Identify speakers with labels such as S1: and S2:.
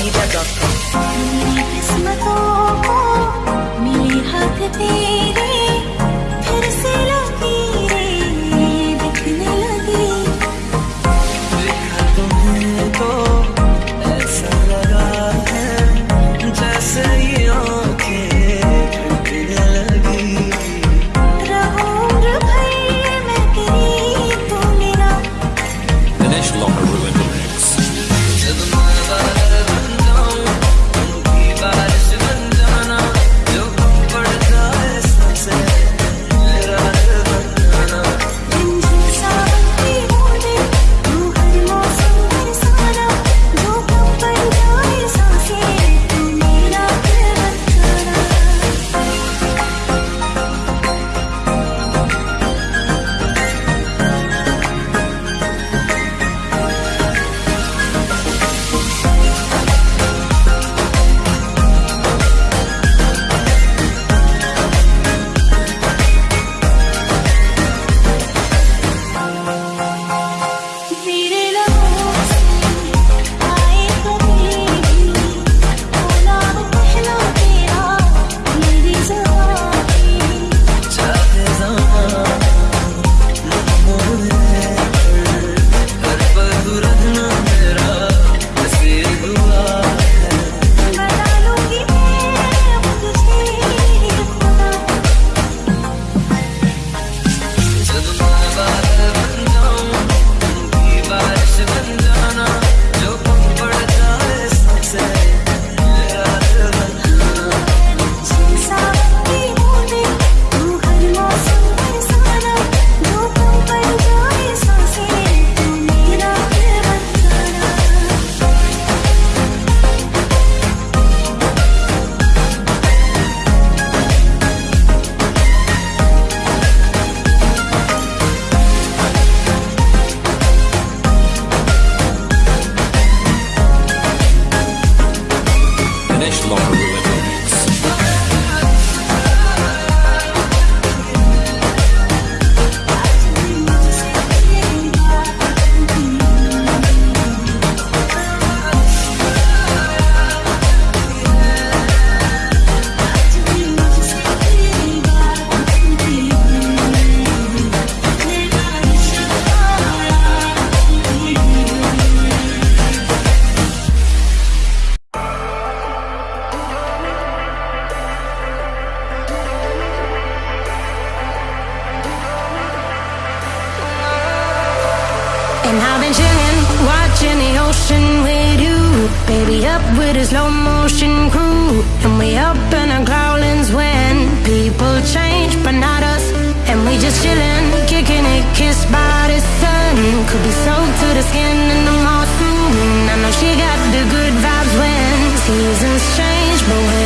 S1: दिवा मिली हाथ तेरे And I've been chilling, watching the ocean with you. Baby, up with a slow motion crew. And we up in our growlings when people change, but not us. And we just chilling, kicking it, kissed by the sun. Could be soaked to the skin in the mall soon. I know she got the good vibes when seasons change, but when